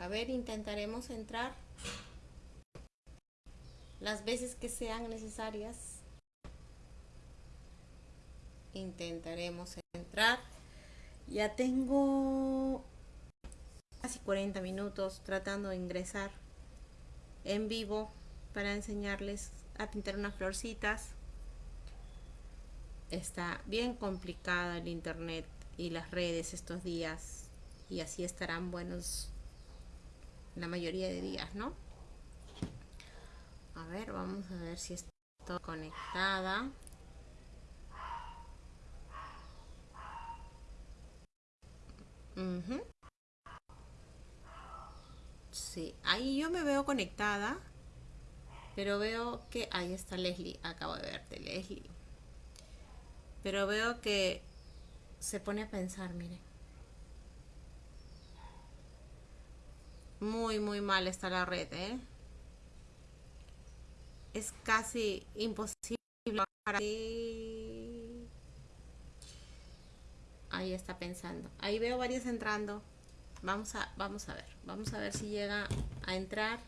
A ver, intentaremos entrar las veces que sean necesarias. Intentaremos entrar. Ya tengo casi 40 minutos tratando de ingresar en vivo para enseñarles a pintar unas florcitas. Está bien complicada el internet y las redes estos días y así estarán buenos la mayoría de días, ¿no? A ver, vamos a ver si estoy conectada. Sí, ahí yo me veo conectada, pero veo que ahí está Leslie, acabo de verte Leslie. Pero veo que se pone a pensar, miren. Muy, muy mal está la red, ¿eh? Es casi imposible Ahí está pensando. Ahí veo varios entrando. Vamos a, vamos a ver. Vamos a ver si llega a entrar.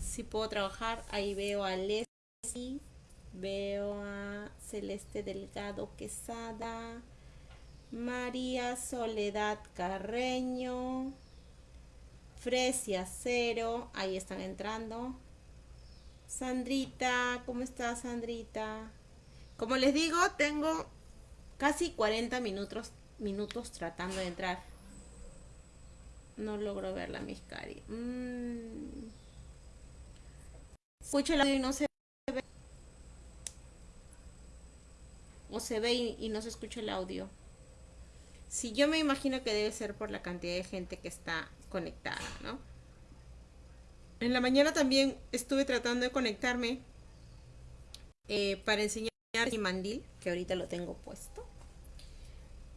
Si puedo trabajar. Ahí veo a Leslie. Veo a Celeste Delgado Quesada. María Soledad Carreño. Fresia Cero, ahí están entrando. Sandrita, ¿cómo estás Sandrita? Como les digo, tengo casi 40 minutos, minutos tratando de entrar. No logro verla, mis cari. Mm. Escucho el audio y no se ve. O se ve y, y no se escucha el audio. Si yo me imagino que debe ser por la cantidad de gente que está conectada, ¿no? En la mañana también estuve tratando de conectarme eh, para enseñar mi mandil, que ahorita lo tengo puesto.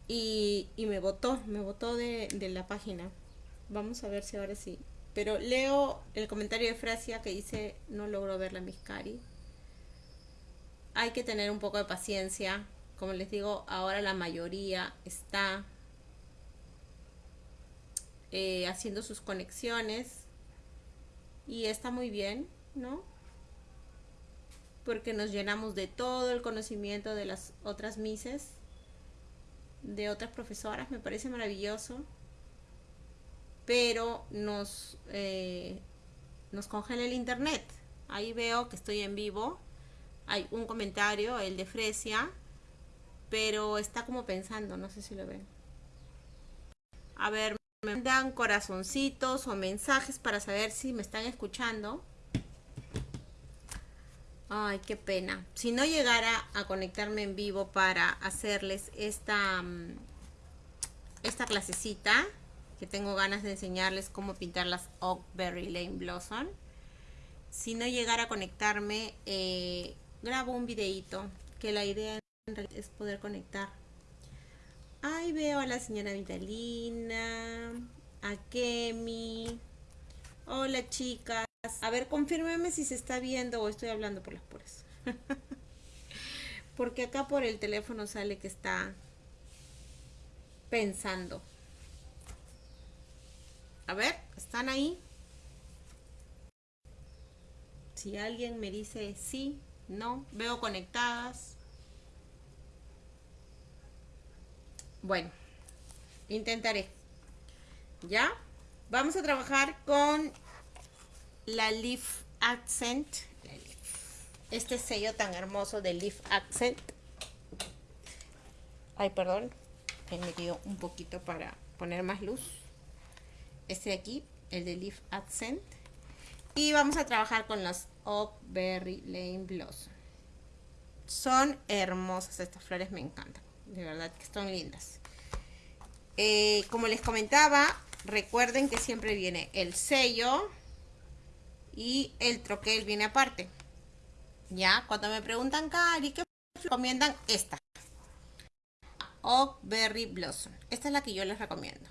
Y, me votó, me votó de, de, la página. Vamos a ver si ahora sí. Pero leo el comentario de Frasia que dice, no logro ver la Miscari. Hay que tener un poco de paciencia. Como les digo, ahora la mayoría está eh, haciendo sus conexiones y está muy bien, ¿no? Porque nos llenamos de todo el conocimiento de las otras mises, de otras profesoras, me parece maravilloso, pero nos, eh, nos congela el internet. Ahí veo que estoy en vivo, hay un comentario, el de Fresia, pero está como pensando, no sé si lo ven. A ver, me mandan corazoncitos o mensajes para saber si me están escuchando. Ay, qué pena. Si no llegara a conectarme en vivo para hacerles esta, mm, esta clasecita, que tengo ganas de enseñarles cómo pintar las Oakberry Lane Blossom. Si no llegara a conectarme, eh, grabo un videito, que la idea es poder conectar Ahí veo a la señora Vitalina, a Kemi. Hola chicas. A ver, confírmeme si se está viendo o estoy hablando por las puras. Porque acá por el teléfono sale que está pensando. A ver, ¿están ahí? Si alguien me dice sí, no, veo conectadas. Bueno, intentaré. ¿Ya? Vamos a trabajar con la Leaf Accent. Este sello tan hermoso de Leaf Accent. Ay, perdón. He metido un poquito para poner más luz. Este de aquí, el de Leaf Accent. Y vamos a trabajar con las Oak Lane Blossom. Son hermosas estas flores, me encantan de verdad que están lindas. Eh, como les comentaba, recuerden que siempre viene el sello y el troquel viene aparte. Ya, cuando me preguntan, Cari, ¿qué recomiendan? Esta. Oak Berry Blossom. Esta es la que yo les recomiendo.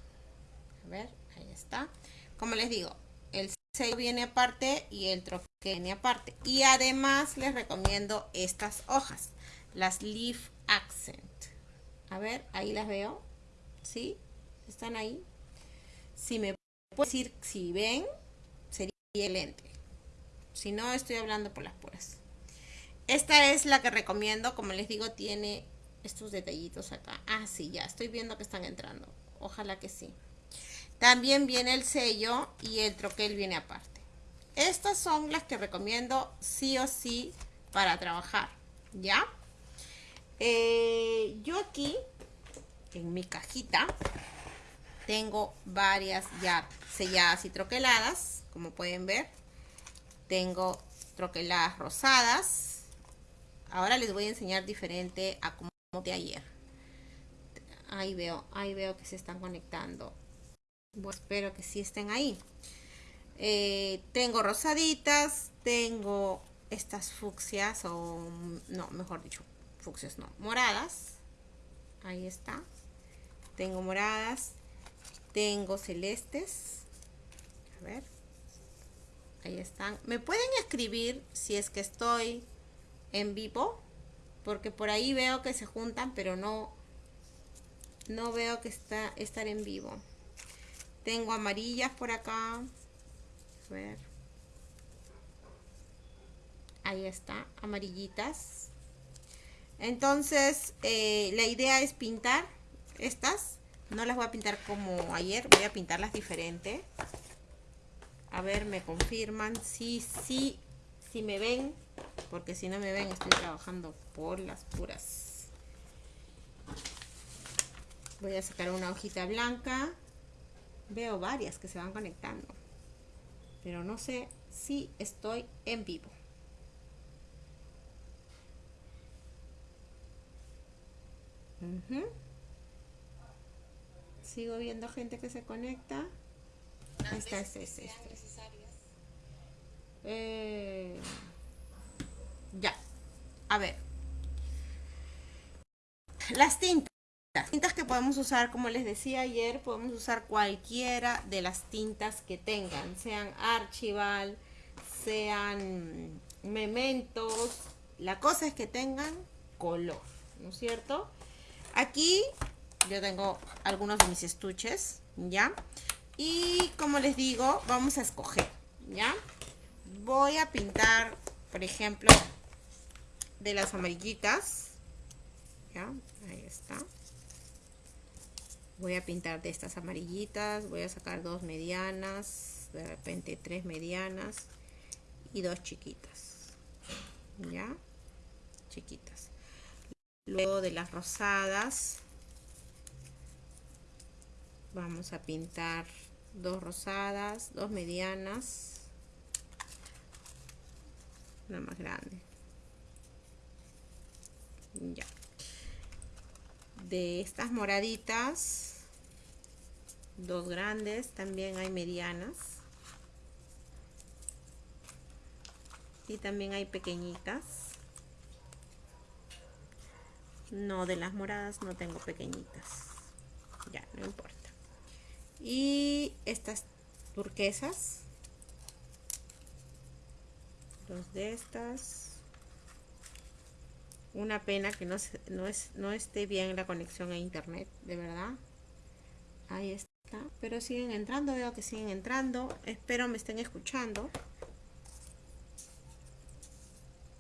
A ver, ahí está. Como les digo, el sello viene aparte y el troquel viene aparte. Y además les recomiendo estas hojas, las Leaf Accent. A ver, ahí las veo. ¿Sí? ¿Están ahí? Si me puedo decir, si ven, sería el lente. Si no, estoy hablando por las puras. Esta es la que recomiendo, como les digo, tiene estos detallitos acá. Ah, sí, ya, estoy viendo que están entrando. Ojalá que sí. También viene el sello y el troquel viene aparte. Estas son las que recomiendo sí o sí para trabajar, ¿ya? Eh, yo aquí, en mi cajita, tengo varias ya selladas y troqueladas, como pueden ver. Tengo troqueladas rosadas. Ahora les voy a enseñar diferente a como de ayer. Ahí veo, ahí veo que se están conectando. espero que sí estén ahí. Eh, tengo rosaditas, tengo estas fucsias o no, mejor dicho, fucsias no, moradas. Ahí está. Tengo moradas, tengo celestes. A ver. Ahí están. Me pueden escribir si es que estoy en vivo, porque por ahí veo que se juntan, pero no no veo que está estar en vivo. Tengo amarillas por acá. A ver. Ahí está, amarillitas. Entonces, eh, la idea es pintar estas. No las voy a pintar como ayer, voy a pintarlas diferente. A ver, me confirman. Sí, sí, sí me ven. Porque si no me ven, estoy trabajando por las puras. Voy a sacar una hojita blanca. Veo varias que se van conectando. Pero no sé si estoy en vivo. Sigo viendo gente que se conecta. Esta es, este, eh, ya. A ver. Las tintas. Las tintas que podemos usar, como les decía ayer, podemos usar cualquiera de las tintas que tengan, sean archival, sean mementos. La cosa es que tengan color, ¿no es cierto? Aquí yo tengo algunos de mis estuches, ¿ya? Y como les digo, vamos a escoger, ¿ya? Voy a pintar, por ejemplo, de las amarillitas. ¿Ya? Ahí está. Voy a pintar de estas amarillitas. Voy a sacar dos medianas. De repente tres medianas. Y dos chiquitas. ¿Ya? Chiquitas. Luego de las rosadas. Vamos a pintar dos rosadas, dos medianas. Una más grande. Ya. De estas moraditas dos grandes, también hay medianas. Y también hay pequeñitas. No, de las moradas no tengo pequeñitas. Ya, no importa. Y estas turquesas. Dos de estas. Una pena que no, no, es, no esté bien la conexión a internet, de verdad. Ahí está. Pero siguen entrando, veo que siguen entrando. Espero me estén escuchando.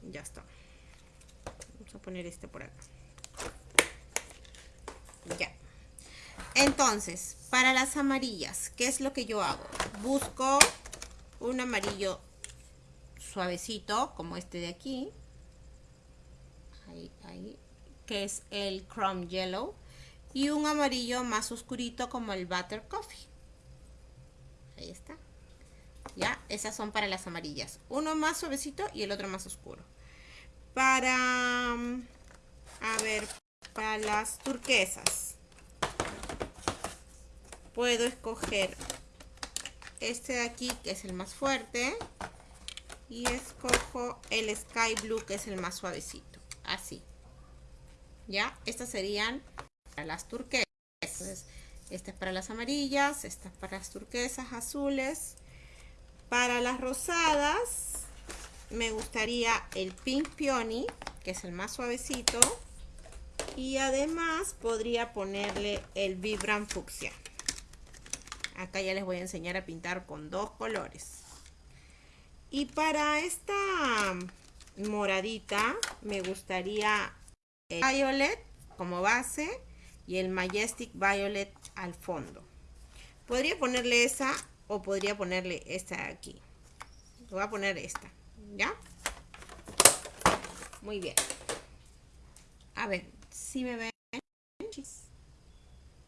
Ya está. Vamos a poner este por acá. Ya. Entonces, para las amarillas, ¿qué es lo que yo hago? Busco un amarillo suavecito, como este de aquí. Ahí, ahí. Que es el Chrome Yellow y un amarillo más oscurito como el Butter Coffee. Ahí está. Ya, esas son para las amarillas. Uno más suavecito y el otro más oscuro. Para, mm, a ver, para las turquesas. Puedo escoger este de aquí, que es el más fuerte. Y escojo el Sky Blue, que es el más suavecito. Así. Ya, estas serían las turquesas. esta es para las amarillas, esta es para las turquesas azules. Para las rosadas, me gustaría el Pink Peony, que es el más suavecito. Y además podría ponerle el Vibram Fucsia. Acá ya les voy a enseñar a pintar con dos colores. Y para esta moradita me gustaría el Violet como base y el Majestic Violet al fondo. Podría ponerle esa o podría ponerle esta aquí. Voy a poner esta, ¿ya? Muy bien. A ver, si me ven.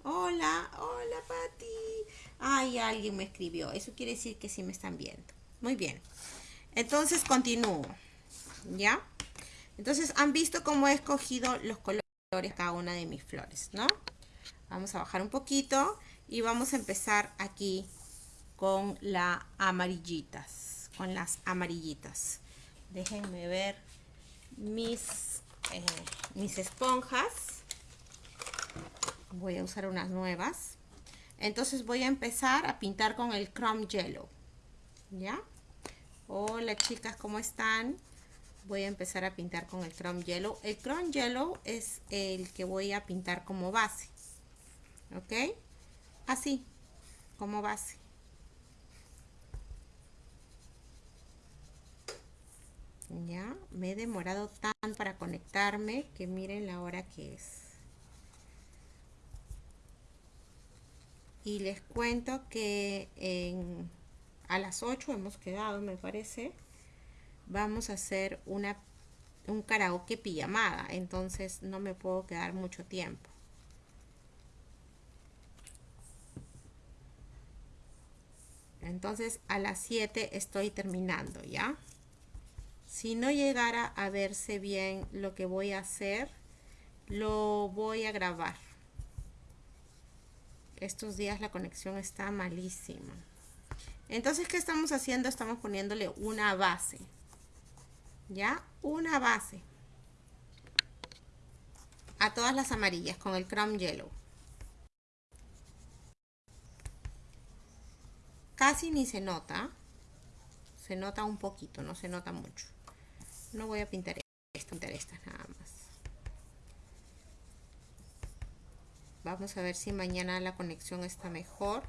Hola, hola Patti. Ay, alguien me escribió. Eso quiere decir que sí me están viendo. Muy bien. Entonces continúo. ¿Ya? Entonces han visto cómo he escogido los colores de cada una de mis flores, ¿no? Vamos a bajar un poquito y vamos a empezar aquí con las amarillitas, con las amarillitas. Déjenme ver mis, eh, mis esponjas. Voy a usar unas nuevas. Entonces voy a empezar a pintar con el Chrome Yellow. ¿Ya? Hola chicas, ¿cómo están? Voy a empezar a pintar con el Chrome Yellow. El Chrome Yellow es el que voy a pintar como base. ¿Ok? Así, como base. Ya, me he demorado tan para conectarme que miren la hora que es. Y les cuento que en, a las 8 hemos quedado, me parece. Vamos a hacer una, un karaoke pijamada, entonces no me puedo quedar mucho tiempo. Entonces a las 7 estoy terminando, ¿ya? Si no llegara a verse bien lo que voy a hacer, lo voy a grabar. Estos días la conexión está malísima. Entonces, ¿qué estamos haciendo? Estamos poniéndole una base. ¿Ya? Una base. A todas las amarillas con el Chrome Yellow. Casi ni se nota. Se nota un poquito, no se nota mucho. No voy a pintar pintar estas nada más. Vamos a ver si mañana la conexión está mejor.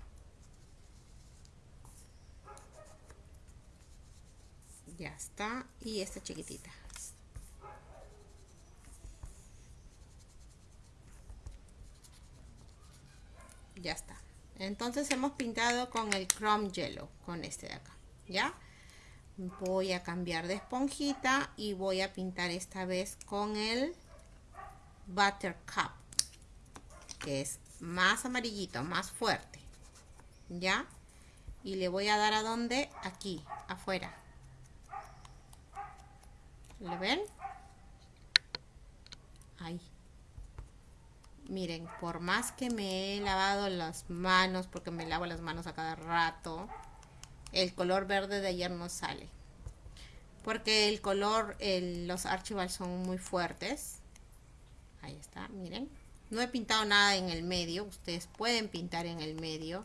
Ya está. Y esta chiquitita. Ya está. Entonces hemos pintado con el Chrome Yellow, con este de acá, ¿ya? Voy a cambiar de esponjita y voy a pintar esta vez con el Buttercup, que es más amarillito, más fuerte, ¿ya? Y le voy a dar a donde? Aquí, afuera. ¿Le ven? Ahí miren, por más que me he lavado las manos, porque me lavo las manos a cada rato, el color verde de ayer no sale. Porque el color, los archivals son muy fuertes. Ahí está, miren. No he pintado nada en el medio, ustedes pueden pintar en el medio.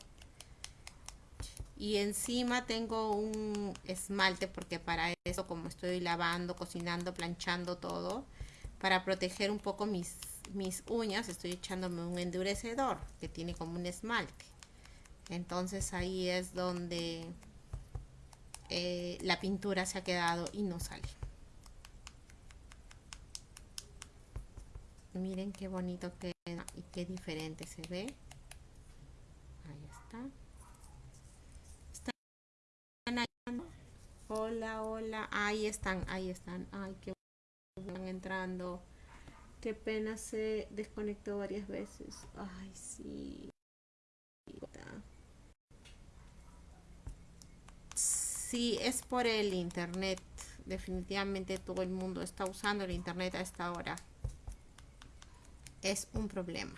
Y encima tengo un esmalte porque para eso, como estoy lavando, cocinando, planchando todo, para proteger un poco mis mis uñas estoy echándome un endurecedor que tiene como un esmalte entonces ahí es donde eh, la pintura se ha quedado y no sale miren qué bonito queda y qué diferente se ve ahí está ¿Están hola hola ahí están ahí están ay qué están entrando Qué pena se desconectó varias veces. Ay, sí. Sí, es por el internet. Definitivamente todo el mundo está usando el internet a esta hora. Es un problema.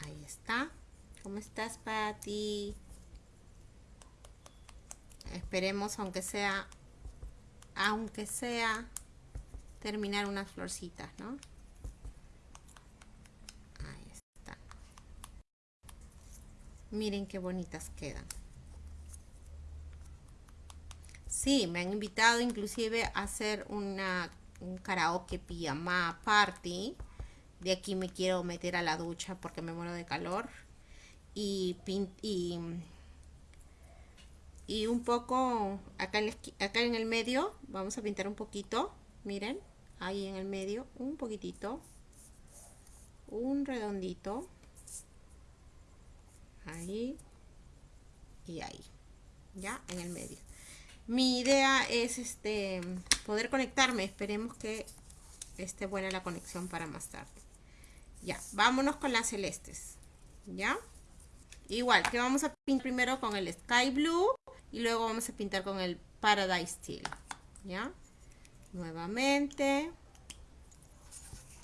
Ahí está. ¿Cómo estás, Patty? Esperemos, aunque sea, aunque sea terminar unas florcitas, ¿no? Ahí está. Miren qué bonitas quedan. Sí, me han invitado inclusive a hacer una, un karaoke pijama party. De aquí me quiero meter a la ducha porque me muero de calor. y, y, y un poco acá en, acá en el medio vamos a pintar un poquito miren ahí en el medio un poquitito un redondito ahí y ahí ya en el medio mi idea es este poder conectarme. Esperemos que esté buena la conexión para más tarde. Ya vámonos con las celestes. Ya igual que vamos a pintar primero con el sky blue y luego vamos a pintar con el paradise steel. Ya nuevamente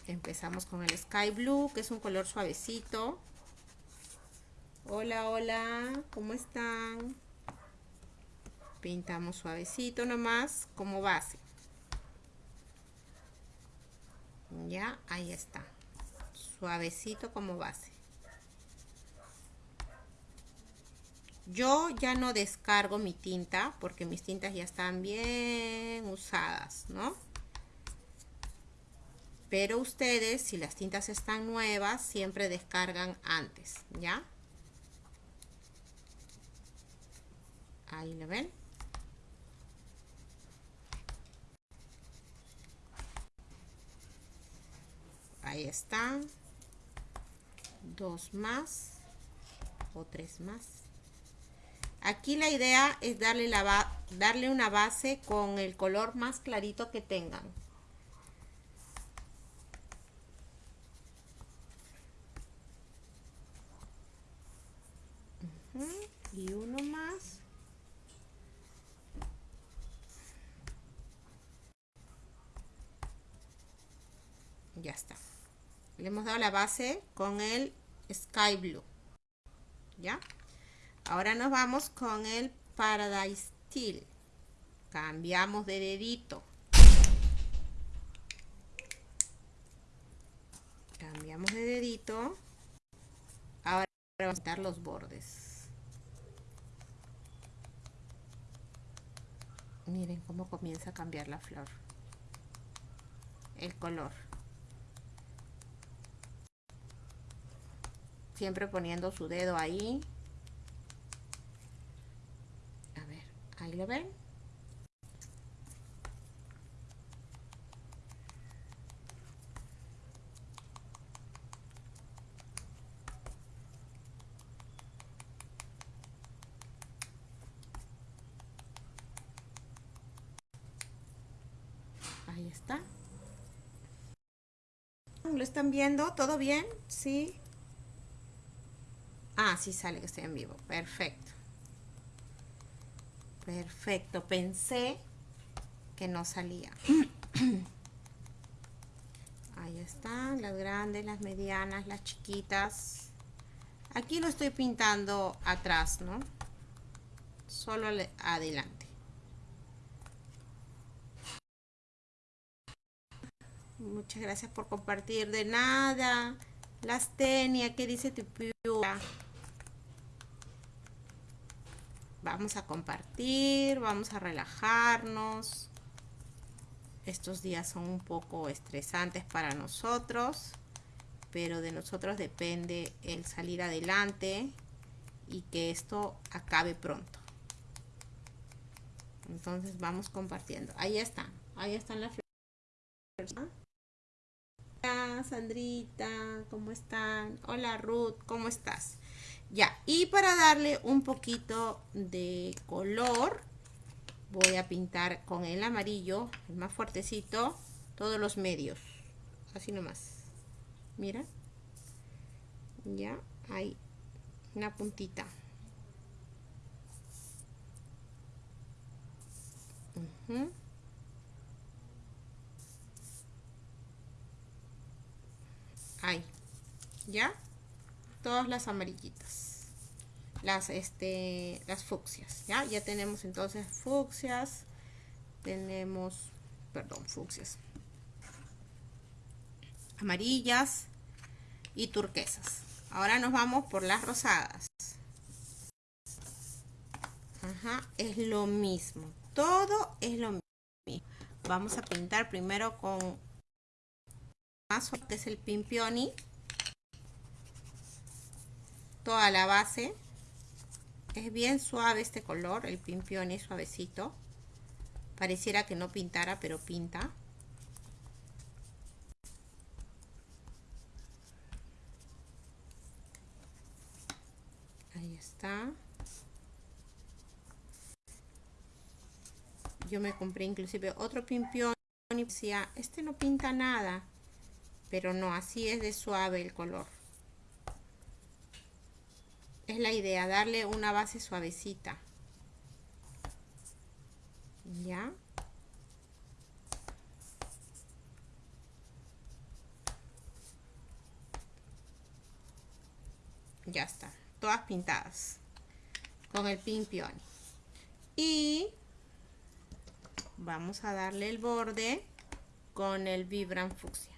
empezamos con el sky blue que es un color suavecito. Hola hola cómo están pintamos suavecito nomás como base. Ya ahí está. Suavecito como base. Yo ya no descargo mi tinta porque mis tintas ya están bien usadas no pero ustedes si las tintas están nuevas siempre descargan antes ya ahí lo ven ahí están dos más o tres más. Aquí la idea es darle la darle una base con el color más clarito que tengan y uno más ya está la base con el sky blue ya ahora nos vamos con el paradise steel. Cambiamos de dedito. Cambiamos de dedito. Ahora vamos a quitar los bordes. Miren cómo comienza a cambiar la flor. El color siempre poniendo su dedo ahí a ver ahí lo ven Ahí está. ¿Lo están viendo? ¿Todo bien? Sí. Ah, sí sale que estoy en vivo. Perfecto. Perfecto. Pensé que no salía. Ahí están las grandes, las medianas, las chiquitas. Aquí lo estoy pintando atrás, ¿no? Solo adelante. Muchas gracias por compartir. De nada. Las tenia, ¿qué dice tu piura? Vamos a compartir, vamos a relajarnos. Estos días son un poco estresantes para nosotros, pero de nosotros depende el salir adelante y que esto acabe pronto. Entonces vamos compartiendo. Ahí están, ahí están las flores. Hola Sandrita, ¿cómo están? Hola Ruth, ¿cómo estás? Ya, y para darle un poquito de color, voy a pintar con el amarillo, el más fuertecito, todos los medios. Así nomás. Mira. Ya, hay una puntita. Ahí. ¿Ya? Todas las amarillitas. Las este las fucsias ya ya tenemos entonces fucsias tenemos perdón fucsias. Amarillas y turquesas. Ahora nos vamos por las rosadas. Ajá, es lo mismo. Todo es lo mismo. Vamos a pintar primero con más que es el pimpioni toda la base. Es bien suave este color, el pimpione suavecito. Pareciera que no pintara, pero pinta. Ahí está. Yo me compré inclusive otro pimpión y decía, este no pinta nada. Pero no, así es de suave el color es la idea, darle una base suavecita. ¿Ya? Ya está, todas pintadas con el pimpión. Y vamos a darle el borde con el Vibram Fucsia.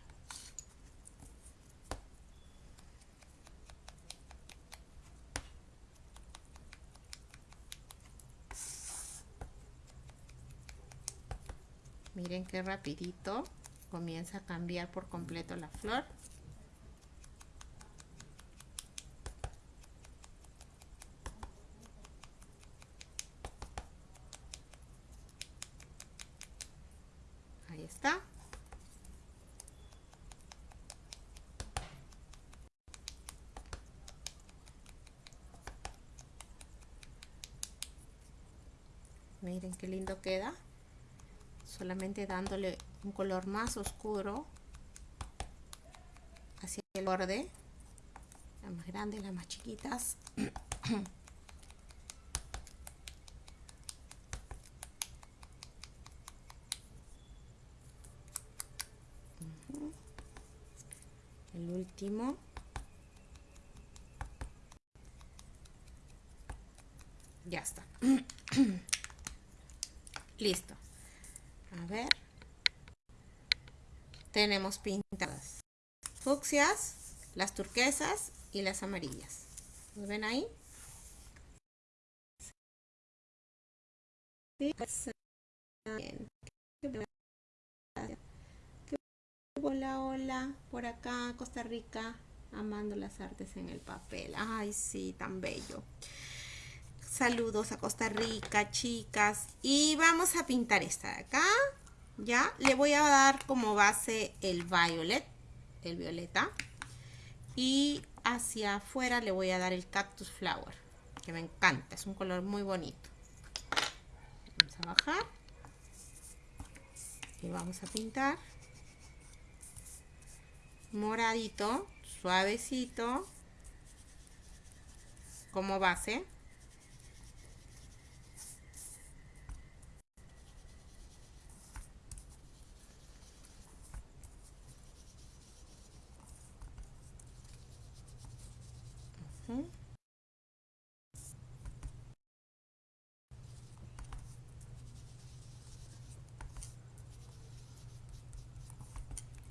Miren qué rapidito comienza a cambiar por completo la flor. Ahí está. Miren qué lindo queda solamente dándole un color más oscuro hacia el borde las más grandes, las más chiquitas. El último. Ya está. Listo a ver tenemos pintadas fucsias las turquesas y las amarillas ¿lo ven ahí? Hola, hola, por acá, Costa Rica, amando las artes en el papel. Ay, sí, tan bello. Saludos a Costa Rica, chicas. Y vamos a pintar esta de acá. Ya, le voy a dar como base el violet, el violeta. Y hacia afuera le voy a dar el cactus flower, que me encanta, es un color muy bonito. Vamos a bajar. Y vamos a pintar. Moradito, suavecito, como base.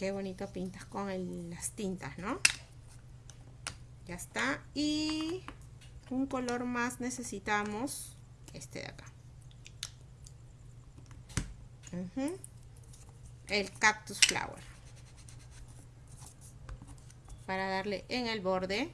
Qué bonito pintas con las tintas, ¿no? Ya está. Y un color más necesitamos este de acá. El cactus flower. Para darle en el borde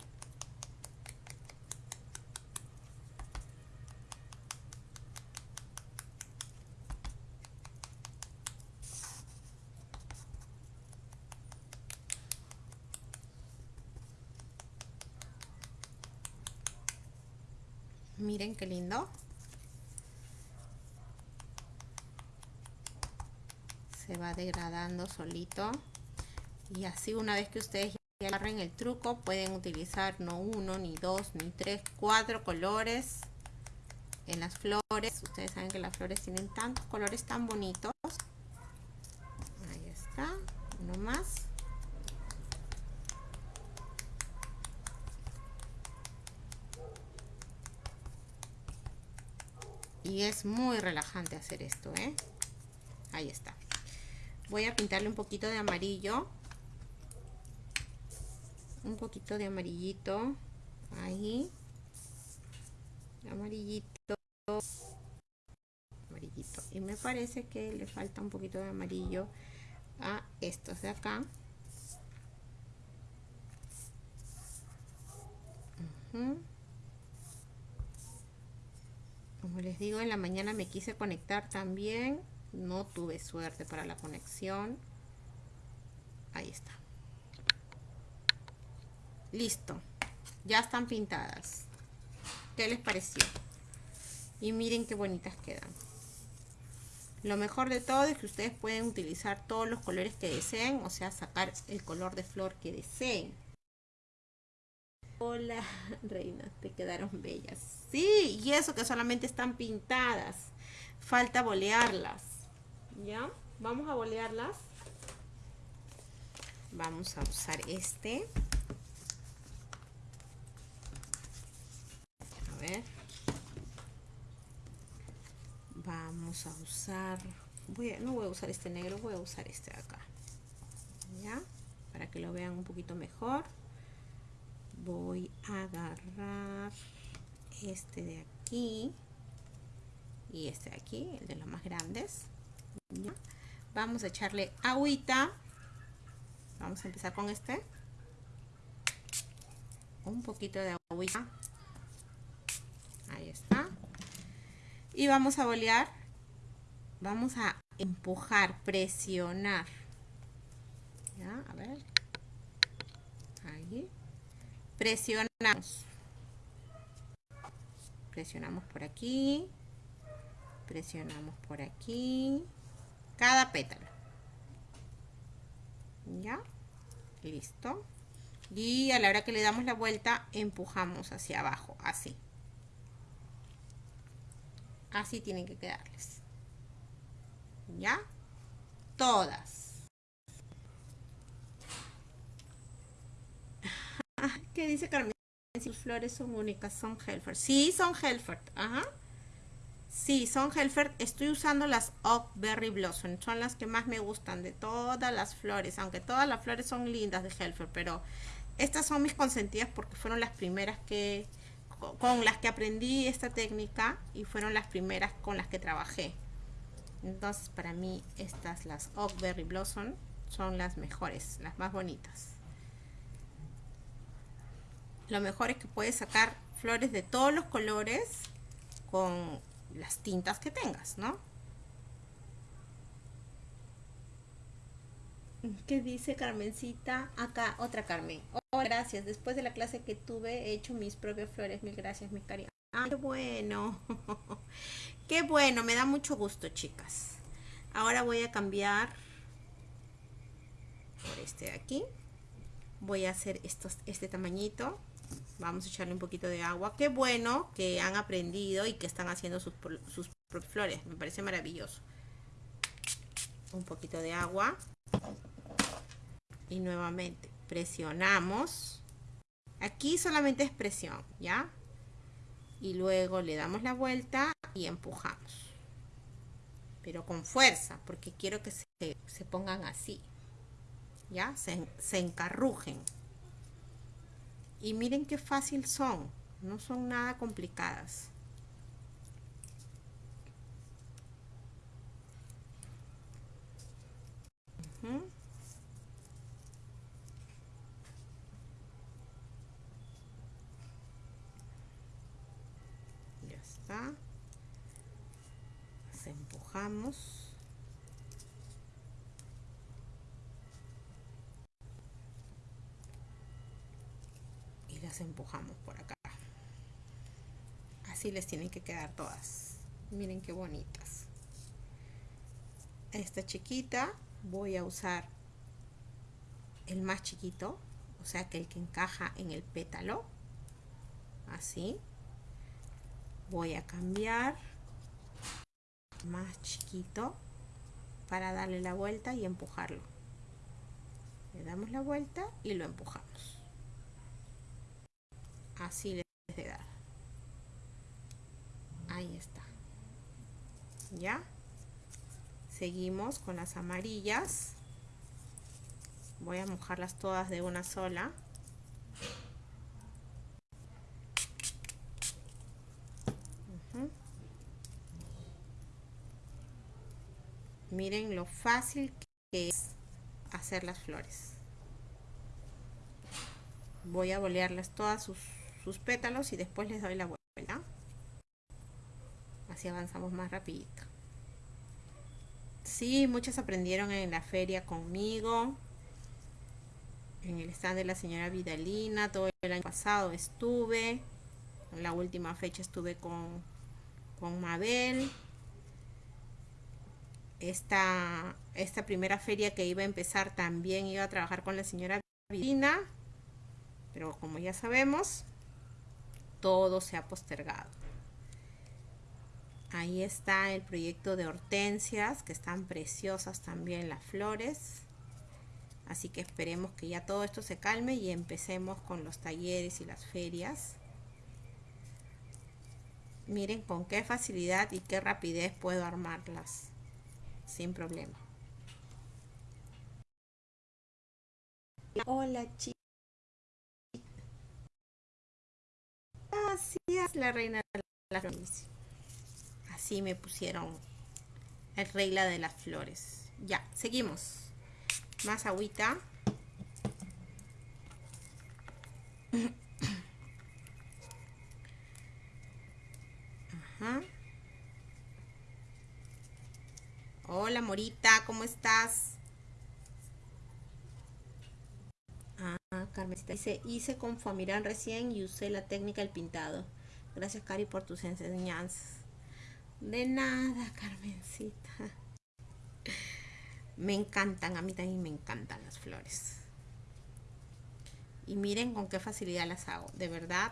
miren qué lindo. Se va degradando solito. Y así una vez que ustedes ya agarren el truco pueden utilizar no uno ni dos ni tres cuatro colores en las flores. Ustedes saben que las flores tienen tantos colores tan bonitos ahí está uno más y es muy relajante hacer esto ¿eh? ahí está. Voy a pintarle un poquito de amarillo. Un poquito de amarillito. Ahí. Amarillito. Amarillito. Y me parece que le falta un poquito de amarillo a estos de acá digo, en la mañana me quise conectar también. No tuve suerte para la conexión. Ahí está. Listo. Ya están pintadas. ¿Qué les pareció? Y miren qué bonitas quedan. Lo mejor de todo es que ustedes pueden utilizar todos los colores que deseen, o sea, sacar el color de flor que deseen. Hola, reina, te quedaron bellas. Sí, y eso que solamente están pintadas. Falta bolearlas. ¿Ya? Vamos a bolearlas. Vamos a usar este. A ver. Vamos a usar... Voy no voy a usar este negro, voy a usar este de acá. ¿Ya? Para que lo vean un poquito mejor voy a agarrar este de aquí y este de aquí, el de los más grandes. Vamos a echarle agüita. Vamos a empezar con este. Un poquito de agüita. Ahí está. Y vamos a bolear. Vamos a empujar, presionar. A ver. Presionamos. Presionamos por aquí. Presionamos por aquí. Cada pétalo. Ya listo. Y a la hora que le damos la vuelta empujamos hacia abajo así. Así tienen que quedarles. Ya todas ¿Qué dice Carmen? Si flores son únicas, son Helfer. Sí, son Helfer. Ajá. Sí, son Helfer. Estoy usando las Oak Berry Blossom. Son las que más me gustan de todas las flores. Aunque todas las flores son lindas de Helfer. Pero estas son mis consentidas porque fueron las primeras que con las que aprendí esta técnica y fueron las primeras con las que trabajé. Entonces para mí estas, las Oak Berry Blossom, son las mejores, las más bonitas lo mejor es que puedes sacar flores de todos los colores con las tintas que tengas, ¿no? ¿Qué dice Carmencita? Acá, otra Carmen. Oh, gracias. Después de la clase que tuve, he hecho mis propias flores. Mil gracias, mi cariño. Ah, qué bueno. qué bueno. Me da mucho gusto, chicas. Ahora voy a cambiar por este de aquí. Voy a hacer estos, este tamañito vamos a echarle un poquito de agua. Qué bueno que han aprendido y que están haciendo sus, sus flores. Me parece maravilloso. Un poquito de agua. Y nuevamente presionamos. Aquí solamente es presión, ¿ya? Y luego le damos la vuelta y empujamos. Pero con fuerza, porque quiero que se, se pongan así. ¿Ya? Se, se encarrujen. Y miren qué fácil son, no son nada complicadas. Ya está. Las empujamos. Empujamos por acá. Así les tienen que quedar todas. Miren qué bonitas. Esta chiquita voy a usar el más chiquito o sea que el que encaja en el pétalo. Así. Voy a cambiar más chiquito para darle la vuelta y empujarlo. Le damos la vuelta y lo empujamos así les de dar. Ahí está. Ya seguimos con las amarillas. Voy a mojarlas todas de una sola. Miren lo fácil que es hacer las flores. Voy a bolearlas todas sus sus pétalos y después les doy la vuelta. Así avanzamos más rapidito. Sí, muchos aprendieron en la feria conmigo. En el stand de la señora Vidalina. Todo el año pasado estuve. En la última fecha estuve con, con Mabel. Esta, esta primera feria que iba a empezar también iba a trabajar con la señora Vidalina. Pero como ya sabemos, todo se ha postergado. Ahí está el proyecto de hortensias, que están preciosas también las flores. Así que esperemos que ya todo esto se calme y empecemos con los talleres y las ferias. Miren con qué facilidad y qué rapidez puedo armarlas sin problema. Hola chicos. Gracias la reina de las flores. Así me pusieron el regla de las flores. Ya, seguimos. Más agüita. Ajá. Hola Morita, ¿cómo estás? Ah, Carmencita dice, hice con Famirán recién y usé la técnica del pintado. Gracias Cari por tus enseñanzas. De nada, Carmencita. Me encantan, a mí también me encantan las flores. Y miren con qué facilidad las hago. De verdad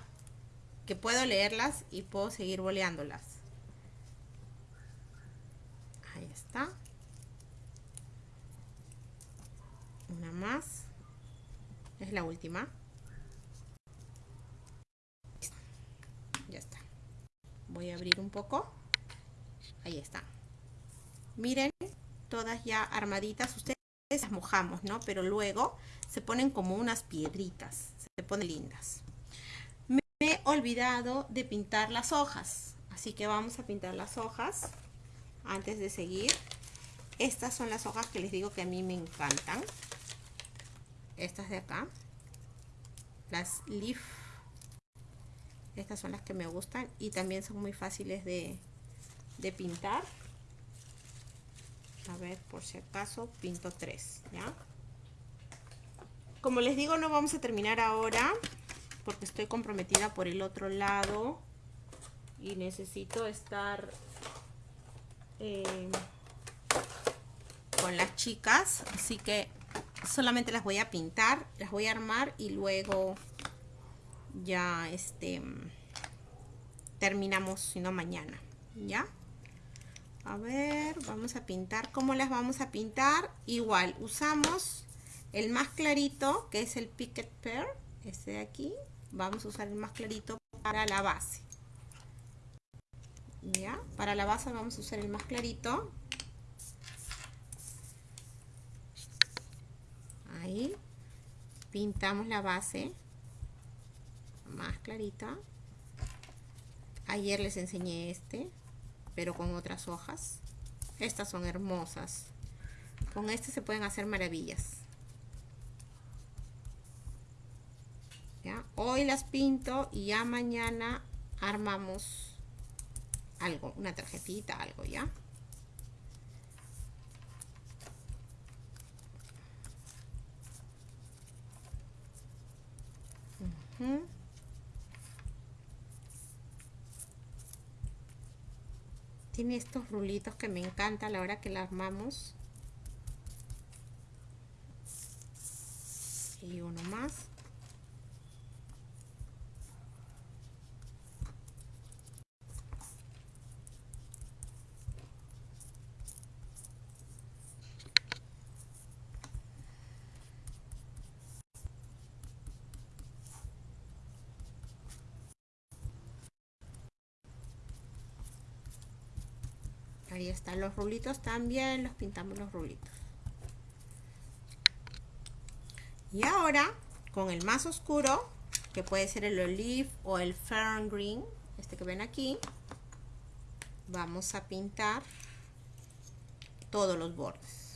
que puedo leerlas y puedo seguir boleándolas. Ahí está. Una más. Es la última. Ya está. Voy a abrir un poco. Ahí está. Miren, todas ya armaditas. Ustedes las mojamos, ¿no? Pero luego se ponen como unas piedritas. Se ponen lindas. Me he olvidado de pintar las hojas. Así que vamos a pintar las hojas antes de seguir. Estas son las hojas que les digo que a mí me encantan. Estas de acá. Las leaf. Estas son las que me gustan y también son muy fáciles de, de pintar a ver por si acaso pinto tres ya como les digo no vamos a terminar ahora porque estoy comprometida por el otro lado y necesito estar eh, con las chicas así que solamente las voy a pintar las voy a armar y luego ya este terminamos si no mañana ya a ver vamos a pintar. ¿cómo las vamos a pintar? igual usamos el más clarito que es el Picket Pear este de aquí. Vamos a usar el más clarito para la base. Ya para la base vamos a usar el más clarito ahí pintamos la base más clarita ayer les enseñé este pero con otras hojas. Estas son hermosas. Con este se pueden hacer maravillas. Hoy las pinto y ya mañana armamos algo, una tarjetita, algo, ¿ya? Tiene estos rulitos que me encanta a la hora que la armamos. Y uno más. Ahí están los rulitos también los pintamos los rulitos y ahora con el más oscuro que puede ser el olive o el fern green este que ven aquí vamos a pintar todos los bordes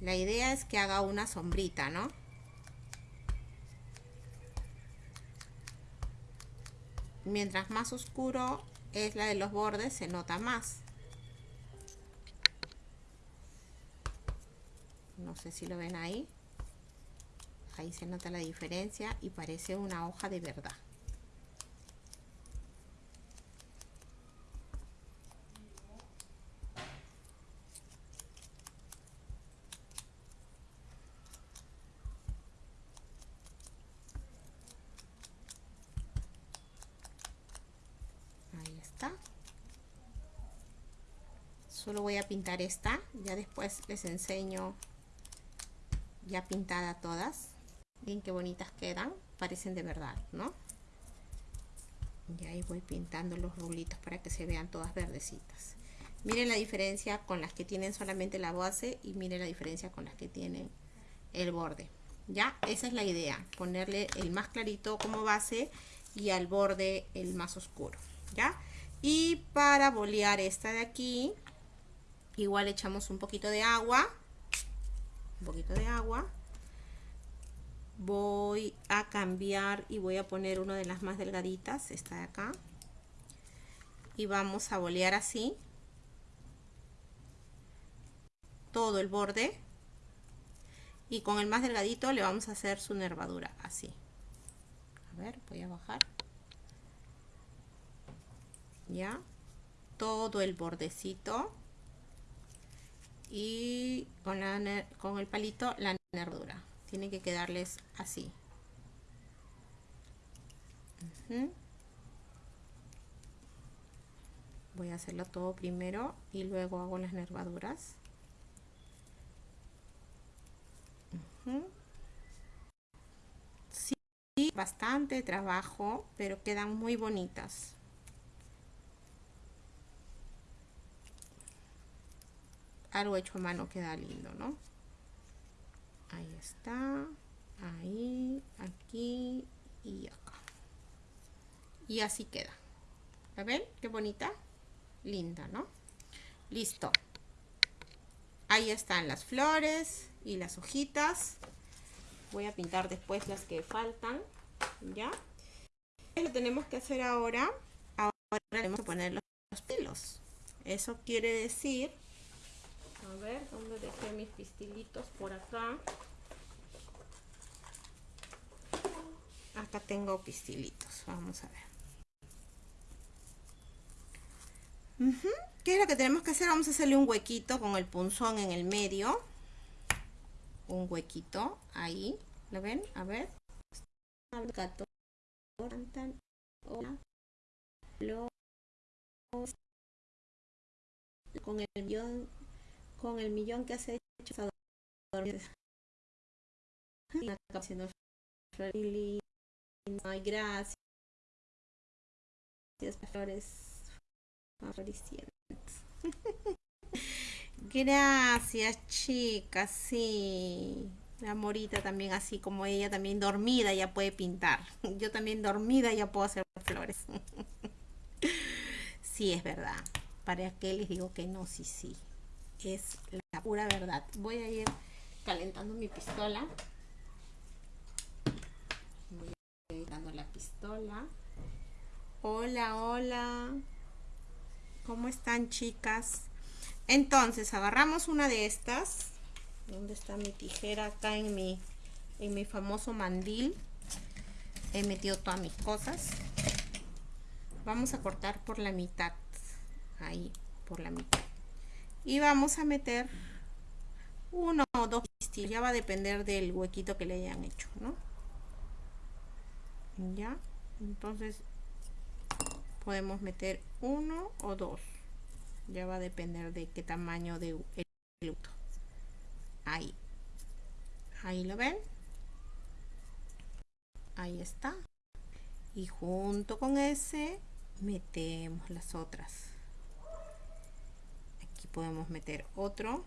La idea es que haga una sombrita, ¿no? Mientras más oscuro es la de los bordes, se nota más. No sé si lo ven ahí. Ahí se nota la diferencia y parece una hoja de verdad. Ahí está. Solo voy a pintar esta. Ya después les enseño ya pintada todas. Miren qué bonitas quedan. Parecen de verdad, ¿no? Y ahí voy pintando los rulitos para que se vean todas verdecitas. Miren la diferencia con las que tienen solamente la base y miren la diferencia con las que tienen el borde. ¿Ya? Esa es la idea. Ponerle el más clarito como base y al borde el más oscuro. ¿Ya? Y para bolear esta de aquí, igual echamos un poquito de agua. Un poquito de agua voy a cambiar y voy a poner una de las más delgaditas, esta de acá. Y vamos a bolear así. Todo el borde. Y con el más delgadito le vamos a hacer su nervadura, así. A ver, voy a bajar. Ya. Todo el bordecito. Y con, el palito la nervadura tiene que quedarles así. Voy a hacerlo todo primero y luego hago las nervaduras. Sí, bastante trabajo pero quedan muy bonitas algo hecho a mano queda lindo no ahí está ahí aquí y acá. Y así queda. ¿la ven? qué bonita linda ¿no? listo. Ahí están las flores y las hojitas. Voy a pintar después las que faltan ya lo tenemos que hacer ahora ahora tenemos que poner los pelos. Eso quiere decir a ver, ¿dónde dejé mis pistilitos? Por acá. Acá tengo pistilitos. Vamos a ver. ¿Qué es lo que tenemos que hacer? Vamos a hacerle un huequito con el punzón en el medio. Un huequito ahí. ¿Lo ven? A ver. Con el millón con el millón que has hecho Ay, gracias. Flores Gracias, chicas. Sí. La morita también así como ella también dormida ya puede pintar. Yo también dormida ya puedo hacer flores. sí, es verdad. ¿Para qué les digo que no? Sí, sí es la pura verdad. Voy a ir calentando mi pistola. Voy a ir dando la pistola. Hola, hola. ¿Cómo están, chicas? Entonces, agarramos una de estas. ¿Dónde está mi tijera? Acá en mi, en mi famoso mandil. He metido todas mis cosas. Vamos a cortar por la mitad. Ahí, por la mitad y vamos a meter uno o dos pistillos ya va a depender del huequito que le hayan hecho ¿no? ya entonces podemos meter uno o dos. Ya va a depender de qué tamaño de el luto ahí. Ahí lo ven. Ahí está. Y junto con ese metemos las otras podemos meter otro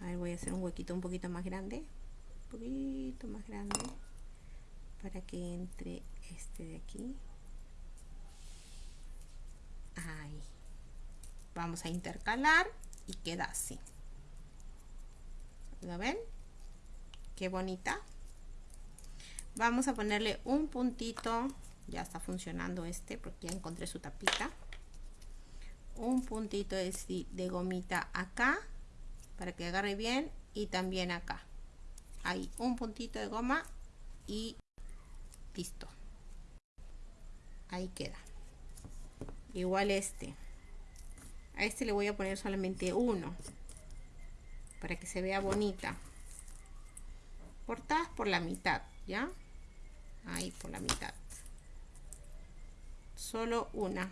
a ver voy a hacer un huequito un poquito más grande un poquito más grande para que entre este de aquí ahí Vamos a intercalar y queda así. ¿Lo ven? Qué bonita. Vamos a ponerle un puntito. Ya está funcionando este porque ya encontré su tapita. Un puntito de, gomita acá para que agarre bien y también acá. Ahí, un puntito de goma y listo. Ahí queda. Igual este. A este le voy a poner solamente uno para que se vea bonita. Cortadas por la mitad, ¿ya? Ahí por la mitad. Solo una.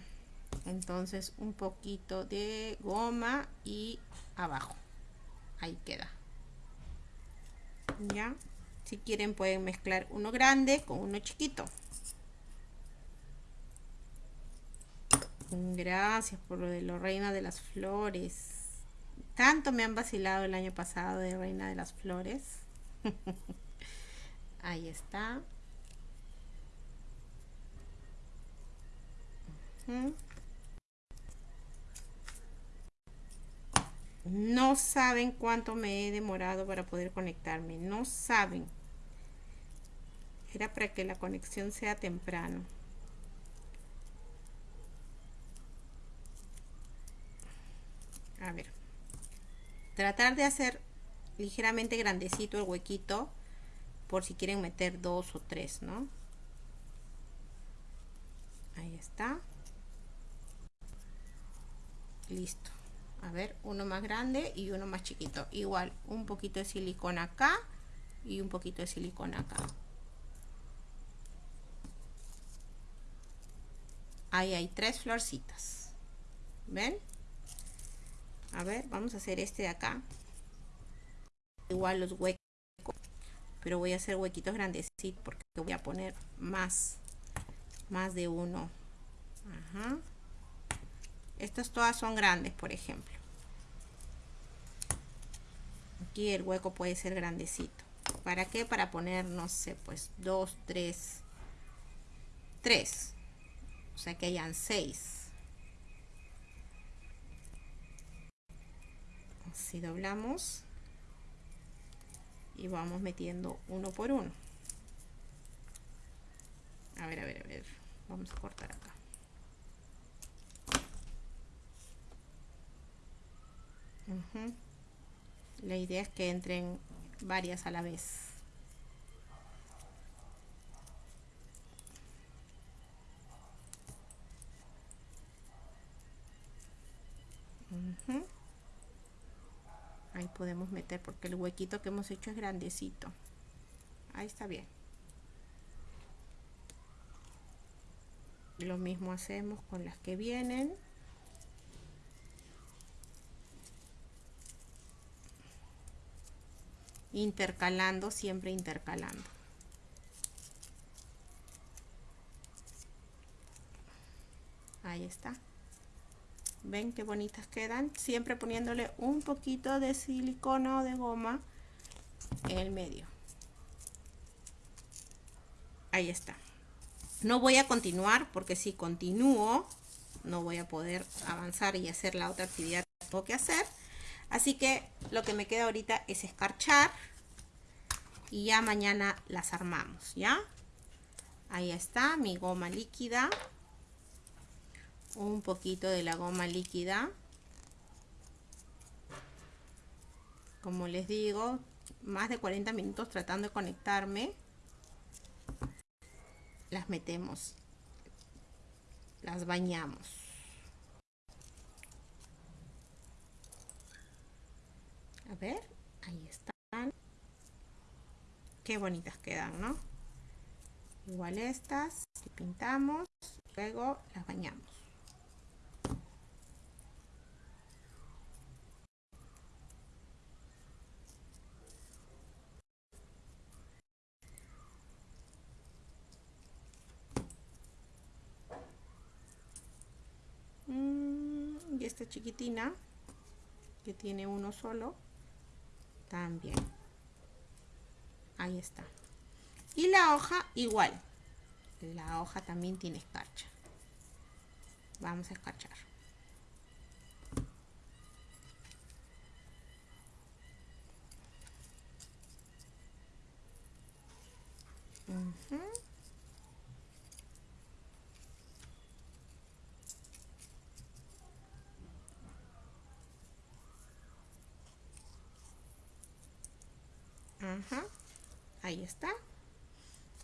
Entonces un poquito de goma y abajo. Ahí queda. ¿Ya? Si quieren pueden mezclar uno grande con uno chiquito. Gracias por lo de la reina de las flores. Tanto me han vacilado el año pasado de reina de las flores. Ahí está. No saben cuánto me he demorado para poder conectarme. No saben. Era para que la conexión sea temprano. A ver. Tratar de hacer ligeramente grandecito el huequito por si quieren meter dos o tres, ¿no? Ahí está. Listo. A ver uno más grande y uno más chiquito. Igual un poquito de silicona acá y un poquito de silicona acá. Ahí hay tres florcitas. Ven a ver vamos a hacer este de acá. Igual los huecos pero voy a hacer huequitos grandecitos porque voy a poner más más de uno. Ajá. Estas todas son grandes, por ejemplo. Aquí el hueco puede ser grandecito. ¿Para qué? Para poner, no sé, pues dos, tres, tres. O sea que hayan seis. Así doblamos. Y vamos metiendo uno por uno. A ver, a ver, a ver. Vamos a cortar acá. La idea es que entren varias a la vez. Ahí podemos meter porque el huequito que hemos hecho es grandecito. Ahí está bien. Lo mismo hacemos con las que vienen. Intercalando, siempre intercalando. Ahí está. ¿Ven qué bonitas quedan? Siempre poniéndole un poquito de silicona o de goma en el medio. Ahí está. No voy a continuar porque si continúo no voy a poder avanzar y hacer la otra actividad que tengo que hacer. Así que lo que me queda ahorita es escarchar y ya mañana las armamos, ¿ya? Ahí está mi goma líquida. Un poquito de la goma líquida. Como les digo, más de 40 minutos tratando de conectarme. Las metemos. Las bañamos. A ver, ahí están. Qué bonitas quedan, ¿no? Igual estas, pintamos, luego las bañamos. Mm, y esta chiquitina que tiene uno solo también. Ahí está. Y la hoja igual. La hoja también tiene escarcha. Vamos a escarchar. Ahí está.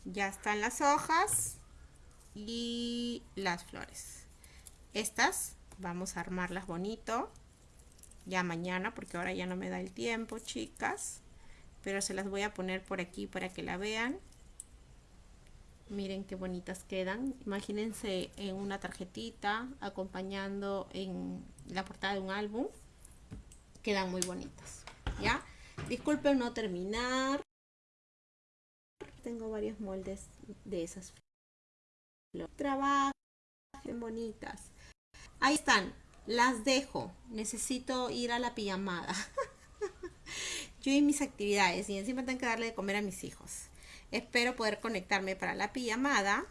Ya están las hojas y las flores. Estas vamos a armarlas bonito. Ya mañana, porque ahora ya no me da el tiempo, chicas. Pero se las voy a poner por aquí para que la vean. Miren qué bonitas quedan. Imagínense en una tarjetita acompañando en la portada de un álbum. Quedan muy bonitas. ¿Ya? Disculpen no terminar. Tengo varios moldes de esas Trabajen bonitas. Ahí están. Las dejo. Necesito ir a la pijamada. Yo y mis actividades. Y encima tengo que darle de comer a mis hijos. Espero poder conectarme para la pijamada.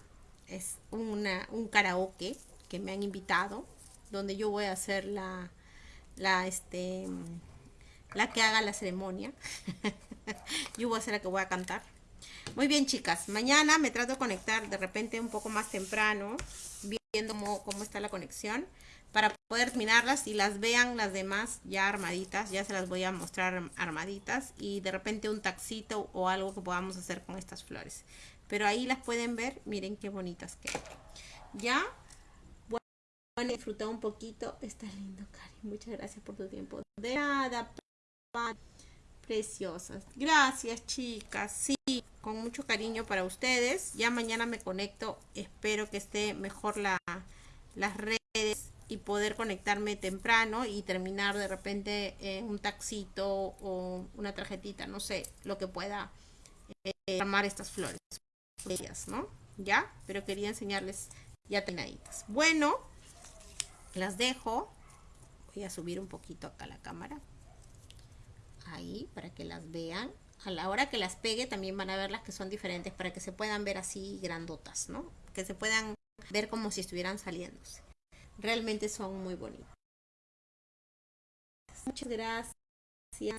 Es una, un karaoke que me han invitado. Donde yo voy a hacer la, la, este, la que haga la ceremonia. yo voy a ser la que voy a cantar. Muy bien, chicas. Mañana me trato de conectar de repente un poco más temprano, viendo cómo, está la conexión, para poder terminarlas y las vean las demás ya armaditas. Ya se las voy a mostrar armaditas y de repente un taxito o algo que podamos hacer con estas flores. Pero ahí las pueden ver. Miren qué bonitas quedan. Ya. Bueno, disfrutar un poquito. Está lindo, Cari. Muchas gracias por tu tiempo. De nada, preciosas. Gracias, chicas. Sí, con mucho cariño para ustedes. Ya mañana me conecto. Espero que esté mejor la, las redes y poder conectarme temprano y terminar de repente en un taxito o una tarjetita, no sé, lo que pueda eh, armar estas flores. ¿no? ¿Ya? Pero quería enseñarles ya tenaditas. Bueno, las dejo. Voy a subir un poquito acá la cámara ahí para que las vean. A la hora que las pegue también van a ver las que son diferentes para que se puedan ver así grandotas, ¿no? Que se puedan ver como si estuvieran saliéndose. Realmente son muy bonitas. Muchas gracias.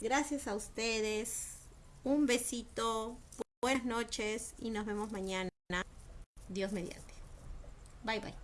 Gracias a ustedes. Un besito. Buenas noches y nos vemos mañana. Dios mediante. Bye bye.